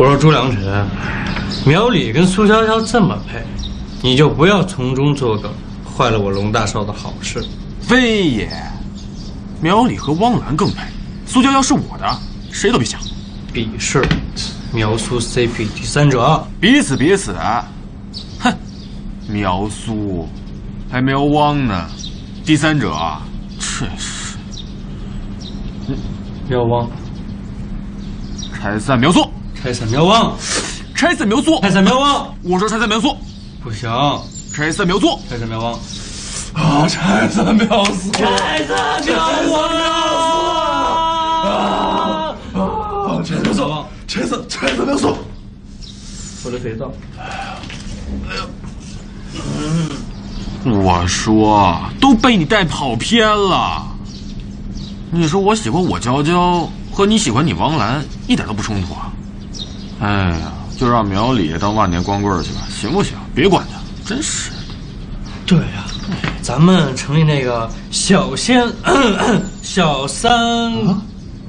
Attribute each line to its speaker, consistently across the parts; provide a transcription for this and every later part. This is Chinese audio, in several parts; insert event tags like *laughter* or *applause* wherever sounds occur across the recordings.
Speaker 1: 我说朱良辰，苗里跟苏潇潇这么配，你就不要从中作梗，坏了我龙大少的好事。
Speaker 2: 非也，苗里和汪兰更配，苏娇娇是我的，谁都别想。
Speaker 1: 鄙视，苗苏 CP 第三者，
Speaker 2: 彼此彼此。哼，苗苏还苗汪呢，第三者，真是。
Speaker 1: 苗汪，
Speaker 2: 拆散苗苏，
Speaker 1: 拆散苗汪，
Speaker 2: 拆散苗苏，
Speaker 1: 拆散苗汪。
Speaker 2: 我说拆散苗苏，
Speaker 1: 不行，
Speaker 2: 拆散苗苏，
Speaker 1: 拆散苗汪。
Speaker 3: 啊！拆散苗苏，
Speaker 1: 拆散苗汪
Speaker 3: 啊！啊！拆散苗苏，拆散拆散苗苏。
Speaker 1: 我的肥皂。
Speaker 2: 哎呀，嗯，我说都被你带跑偏了。你说我喜欢我娇娇和你喜欢你王兰一点都不冲突啊！哎呀，就让苗里当万年光棍去吧，行不行？别管他，真是。
Speaker 1: 对呀，咱们成立那个小仙 *clears throat* 小三，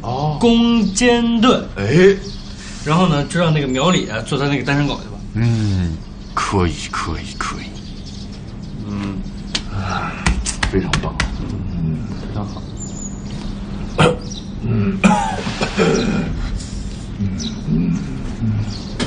Speaker 1: 哦，攻坚队。
Speaker 3: 哎，
Speaker 1: 然后呢，就让那个苗里做他那个单身狗去吧。
Speaker 2: 嗯，可以，可以，可以。
Speaker 1: 嗯，
Speaker 3: 非常棒。
Speaker 1: 嗯，非常好。嗯嗯嗯。*clears throat* Mm-hmm.